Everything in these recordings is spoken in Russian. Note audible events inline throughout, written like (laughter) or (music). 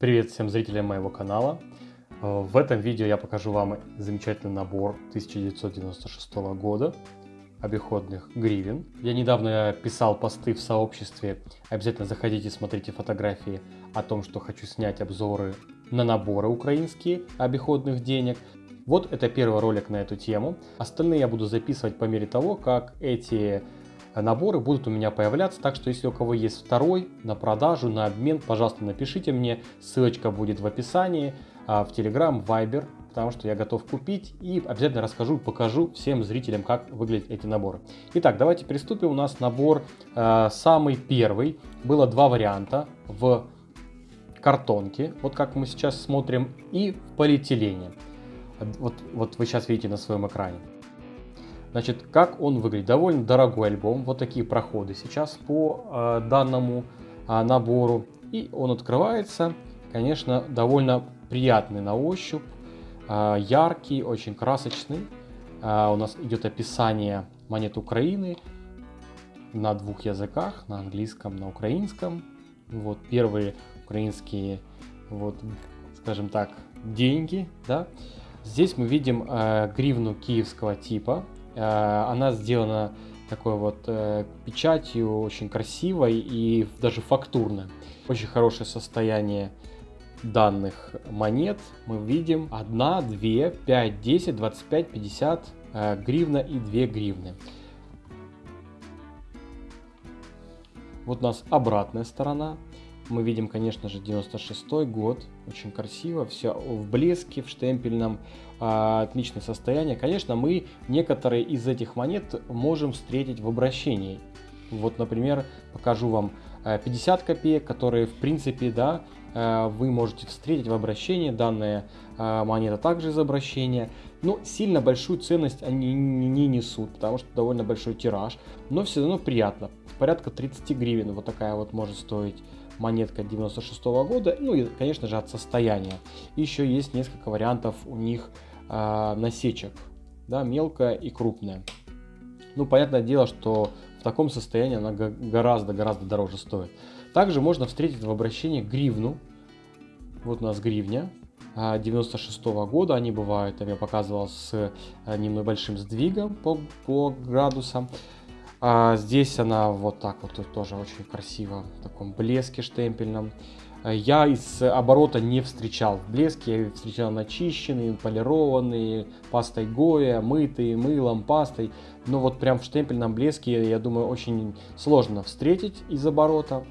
Привет всем зрителям моего канала. Э, в этом видео я покажу вам замечательный набор 1996 года обиходных гривен. Я недавно писал посты в сообществе, обязательно заходите, смотрите фотографии о том, что хочу снять обзоры на наборы украинские обиходных денег. Вот это первый ролик на эту тему. Остальные я буду записывать по мере того, как эти наборы будут у меня появляться. Так что если у кого есть второй на продажу, на обмен, пожалуйста, напишите мне. Ссылочка будет в описании, а, в Telegram, Viber, потому что я готов купить и обязательно расскажу, покажу всем зрителям, как выглядят эти наборы. Итак, давайте приступим. У нас набор э, самый первый. Было два варианта в картонке, вот как мы сейчас смотрим, и в полиэтилене. Вот, вот вы сейчас видите на своем экране. Значит, как он выглядит? Довольно дорогой альбом. Вот такие проходы сейчас по э, данному э, набору. И он открывается, конечно, довольно приятный на ощупь, э, яркий, очень красочный. Э, у нас идет описание монет Украины на двух языках, на английском, на украинском. Вот первые украинские, вот, скажем так, деньги, да. Здесь мы видим э, гривну киевского типа, она сделана такой вот э, печатью, очень красивой и даже фактурной. Очень хорошее состояние данных монет мы видим 1, 2, 5, 10, 25, 50 э, гривна и 2 гривны. Вот у нас обратная сторона. Мы видим, конечно же, 96 год, очень красиво, все в блеске, в штемпельном, а, отличное состояние. Конечно, мы некоторые из этих монет можем встретить в обращении. Вот, например, покажу вам 50 э, копеек, которые, в принципе, да, э, вы можете встретить в обращении. Данная э, монета также из обращения. Но сильно большую ценность они не несут, потому что довольно большой тираж. Но все равно приятно. Порядка 30 гривен вот такая вот может стоить монетка 96 -го года, ну и, конечно же, от состояния. Еще есть несколько вариантов у них э, насечек, да, мелкая и крупная. Ну, понятное дело, что в таком состоянии она гораздо-гораздо дороже стоит. Также можно встретить в обращении гривну. Вот у нас гривня 96 -го года. Они бывают, я показывал, с э, небольшим сдвигом по, по градусам. А здесь она вот так вот тоже очень красиво, в таком блеске штемпельном. Э, я из оборота не встречал в блеске, я встречал начищенные, полированные, пастой Гоя, мытые, мылом, пастой. Но вот прям в штемпельном блеске, я думаю, очень сложно встретить из оборота.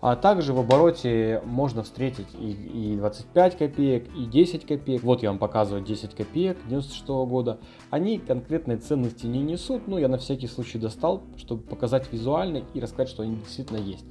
А также в обороте можно встретить и, и 25 копеек, и 10 копеек. Вот я вам показываю 10 копеек 96 года. Они конкретной ценности не несут, но я на всякий случай достал, чтобы показать визуально и рассказать, что они действительно есть.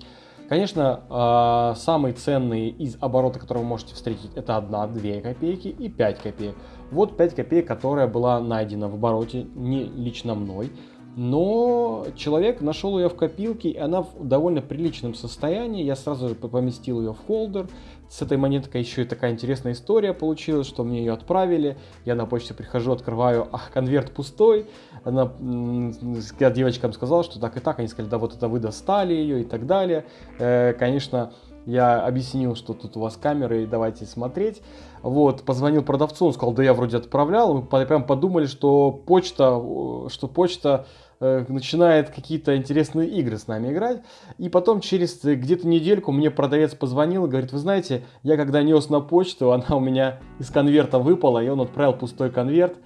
Конечно, а, самые ценные из оборота, которые вы можете встретить, это 1-2 копейки и 5 копеек. Вот 5 копеек, которая была найдена в обороте не лично мной но человек нашел ее в копилке, и она в довольно приличном состоянии. Я сразу же поместил ее в холдер. С этой монеткой еще и такая интересная история получилась, что мне ее отправили. Я на почте прихожу, открываю, а конверт пустой. Она, я девочкам сказал, что так и так. Они сказали, да вот это вы достали ее и так далее. Э, конечно, я объяснил, что тут у вас камеры, и давайте смотреть. Вот, позвонил продавцу, он сказал, да я вроде отправлял. Мы прям подумали, что почта, что почта начинает какие-то интересные игры с нами играть. И потом через где-то недельку мне продавец позвонил и говорит, вы знаете, я когда нес на почту, (laughs) она у меня из конверта выпала, и он отправил пустой конверт.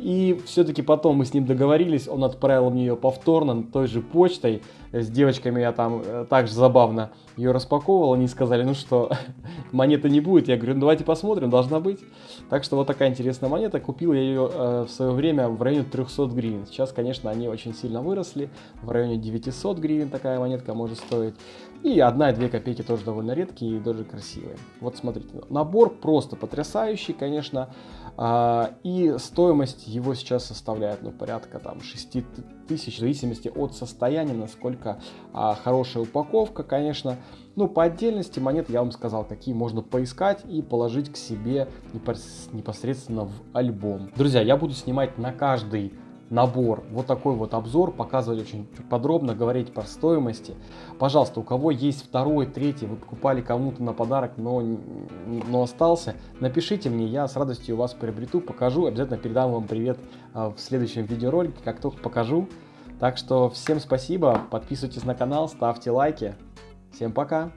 И все-таки потом мы с ним договорились, он отправил мне ее повторно той же почтой. С девочками я там э, также забавно ее распаковывал. Они сказали, ну что, (laughs) монеты не будет. Я говорю, ну давайте посмотрим, должна быть. Так что вот такая интересная монета. Купил я ее э, в свое время в районе 300 гривен. Сейчас, конечно, они очень сильно выросли. В районе 900 гривен такая монетка может стоить. И одна и две копейки тоже довольно редкие и даже красивые. Вот смотрите, набор просто потрясающий, конечно. А, и стоимость его сейчас составляет ну, порядка там 6 тысяч, в зависимости от состояния, насколько а, хорошая упаковка, конечно. Ну, по отдельности монет я вам сказал, какие можно поискать и положить к себе непосредственно в альбом. Друзья, я буду снимать на каждый набор, вот такой вот обзор, показывать очень подробно, говорить по стоимости. Пожалуйста, у кого есть второй, третий, вы покупали кому-то на подарок, но, но остался, напишите мне, я с радостью вас приобрету, покажу, обязательно передам вам привет а, в следующем видеоролике, как только покажу. Так что всем спасибо, подписывайтесь на канал, ставьте лайки. Всем пока!